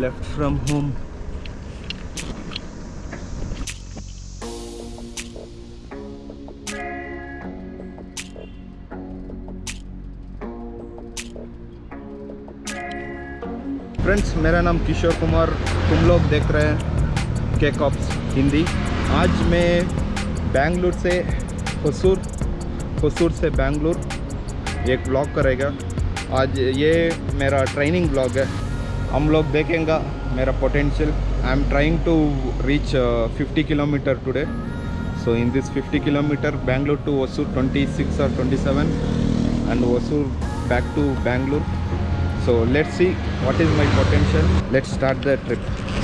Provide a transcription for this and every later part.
left from home. Friends मेरा नाम किशोर कुमार। तुम लोग देख रहे हैं के कॉप्स हिंदी। आज मैं बेंगलुरु से होसूर होसूर से बेंगलुरु, एक ब्लॉग करेगा। आज ये मेरा ट्रेनिंग ब्लॉग है। हम लोग देखेंगे मेरा potential I am trying to reach 50 kilometre today so in this 50 kilometer bangalore to osur 26 or 27 and osur back to bangalore so let's see what is my potential let's start the trip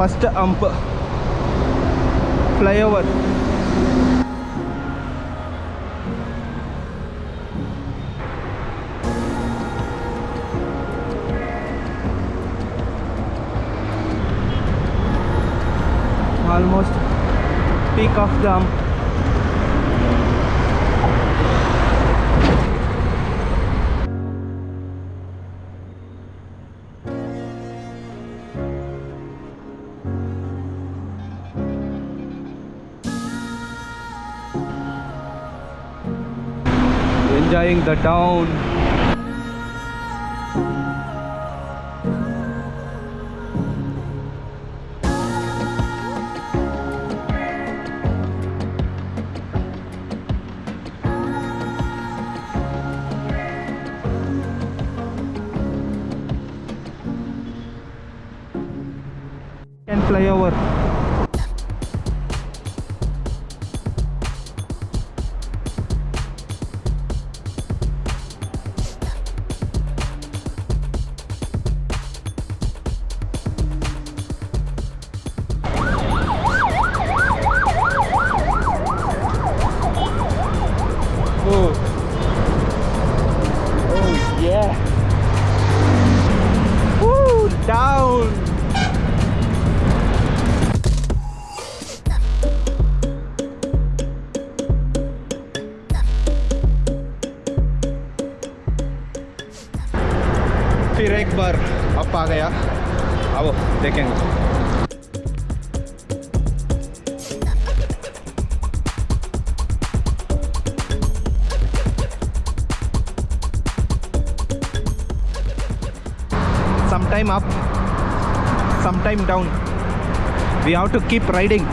first ump. Flyover. Almost peak of the enjoying the town एक बार up आ गया अब देखेंगे sometime up sometime down we have to keep riding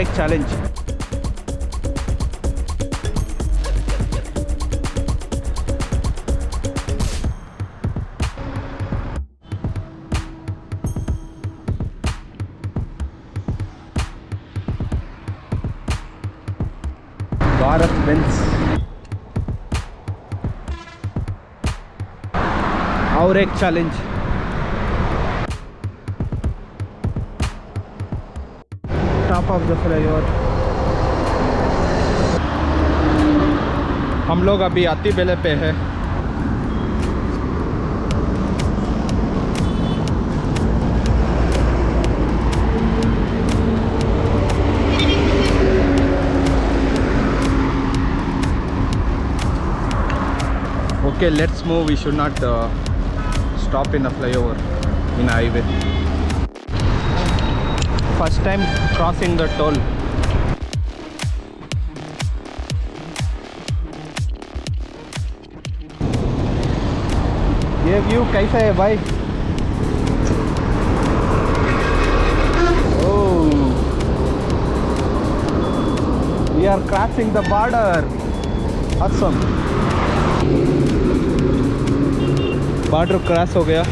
एक challenge Bharat Benz और एक challenge top of the flyover हम लोग अभी अति बेले पे है okay let's move we should not uh, stop in a flyover in a highway first time crossing the toll ये व्यू कैसा है भाई we are crossing the border awesome border cross हो गया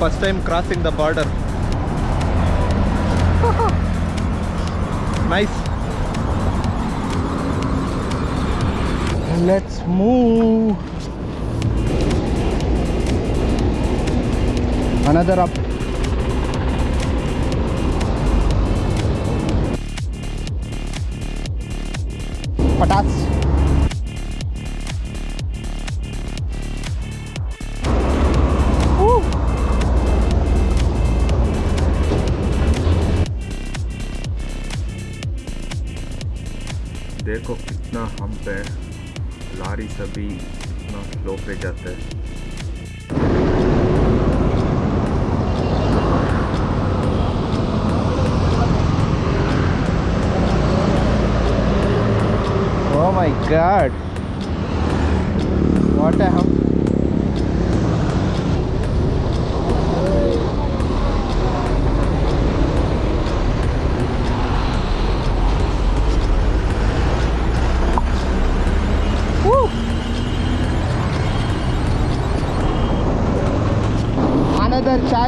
first time crossing the border. nice. Let's move. Another up. Patas. लारी सभी इतना slow पे जाता है Oh my god. What a hum.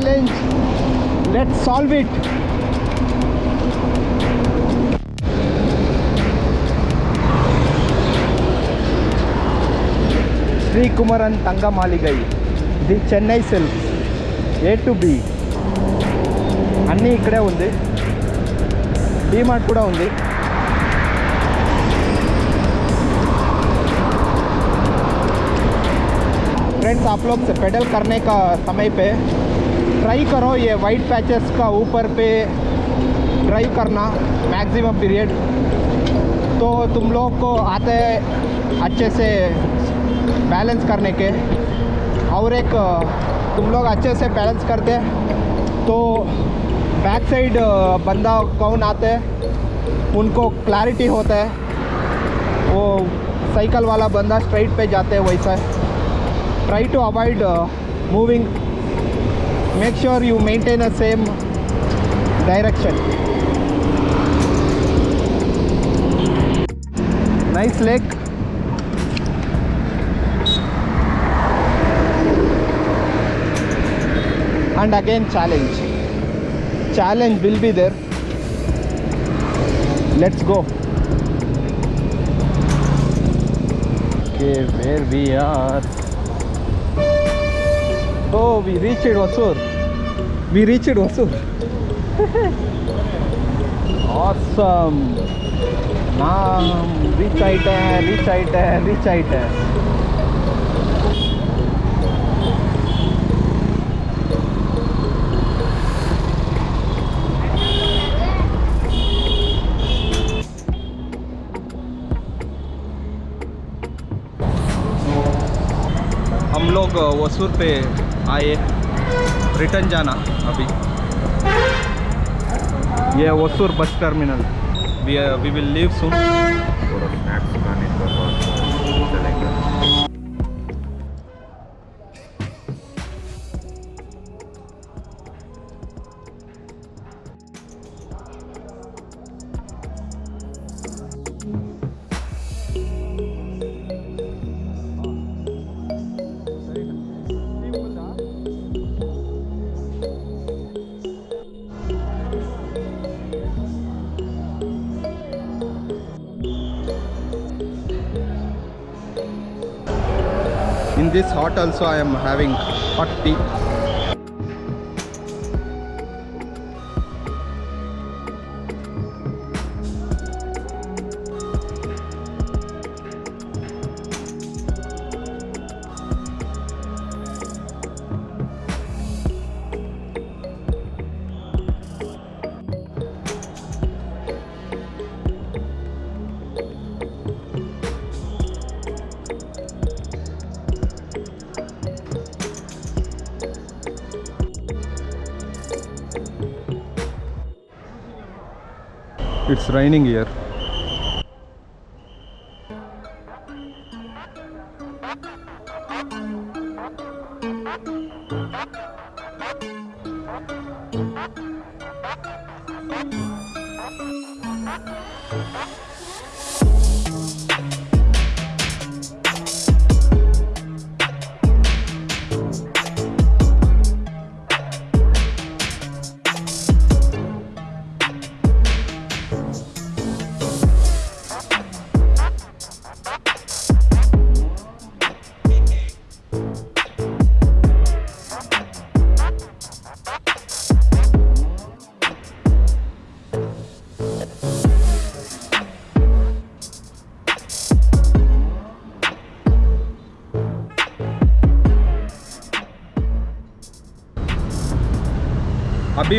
challenge. Let's solve it. Sreekumaran Thangamaligai the Chennai silk A to B అన్నీ ఇక్కడే ఉంది డీమార్ట్ కూడా ఉంది फ्रेंड्स आप लोग से पेडल करने का समय पे ट्राई करो ये वाइट पैचेस का ऊपर पे ड्राइव करना मैक्सिमम पीरियड तो तुम लोग को आते अच्छे से बैलेंस करने के। और एक, तुम लोग अच्छे से बैलेंस करते। तो बैक साइड बंदा कौन आते? हैं उनको क्लैरिटी होता है। वो साइकिल वाला बंदा स्ट्राइट पे जाते हैं वैसा। Try to avoid moving make sure you maintain the same direction. Nice leg, and again challenge. Challenge will be there. Let's go. Okay where we are? We reached Vasur we reached Vasur awesome है reach it है reach it है हम लोग वसूर पे आए return जाना अभी। ये Vasur bus terminal we will we will this hot also i am having hot tea it's raining here.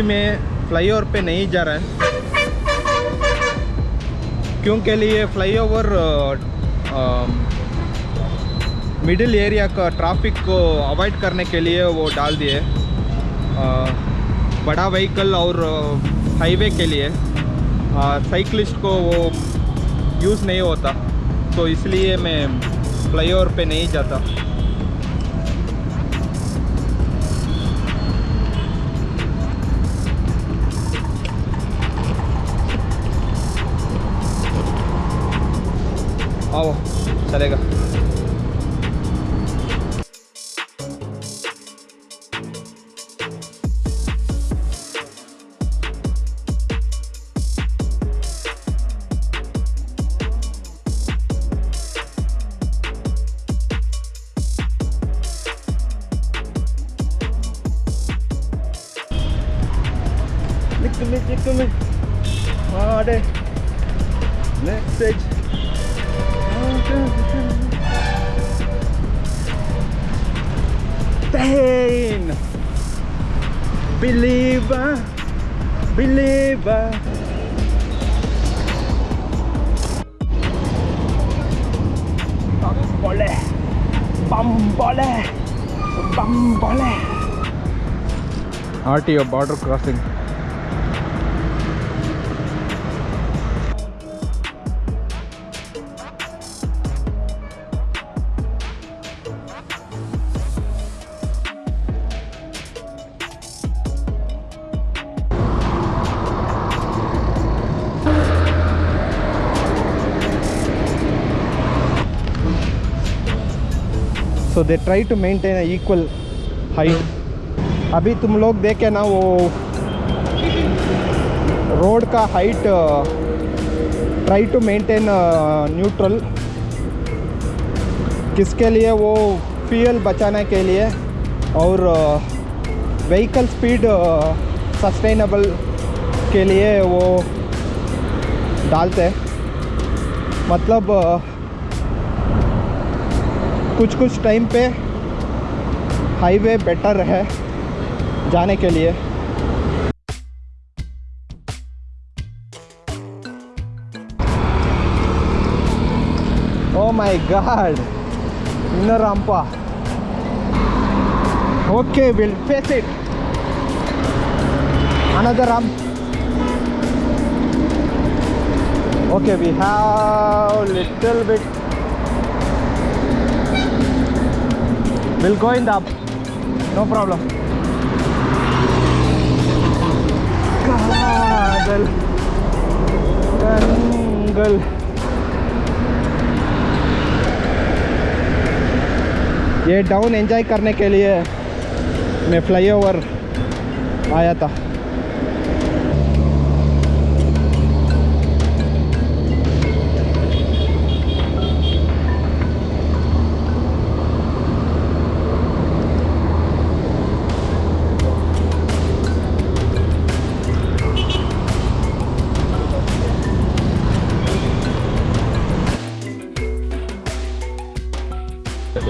अभी मैं फ्लाईओवर पे नहीं जा रहा है। क्योंकि लिए फ्लाईओवर मिडिल एरिया का ट्रैफ़िक को अवॉइड करने के लिए वो डाल दिए। बड़ा व्हीकल और हाईवे के लिए साइकिलिस्ट को वो यूज़ नहीं होता। तो इसलिए मैं फ्लाईओवर पे नहीं जाता। आओ चलेगा. Next stage. Pain. Believer. Believer. Bambole. Bambole. Bambole. RTO border crossing. They try to maintain equal height अभी तुम लोग देखे ना वो रोड का height try to maintain neutral किसके लिए? वो फ्यूल बचाने के लिए और व्हीकल स्पीड सस्टेनेबल के लिए वो डालते हैं। मतलब अ, कुछ कुछ टाइम पे हाईवे बेटर है जाने के लिए। ओ my God inner ramp okay will face it another ramp. Okay, we have little bit We'll go in the up. No problem. Kagal कंगल ये डाउन एंजॉय करने के लिए मैं फ्लाईओवर आया था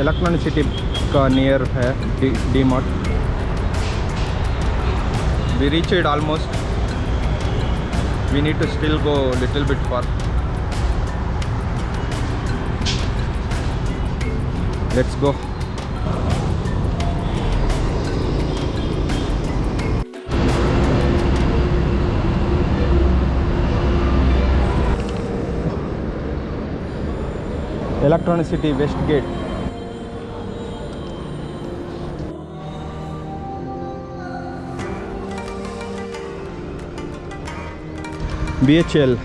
इलेक्ट्रॉनिक सिटी का नियर है D Mart we reach it almost we need to still go little bit for let's go Electronic City west gate BHL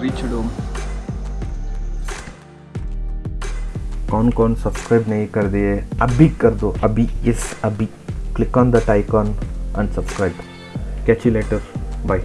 reached home कौन कौन सब्सक्राइब नहीं कर दिए अभी कर दो अभी इस अभी. Click on that icon and subscribe catch you later Bye.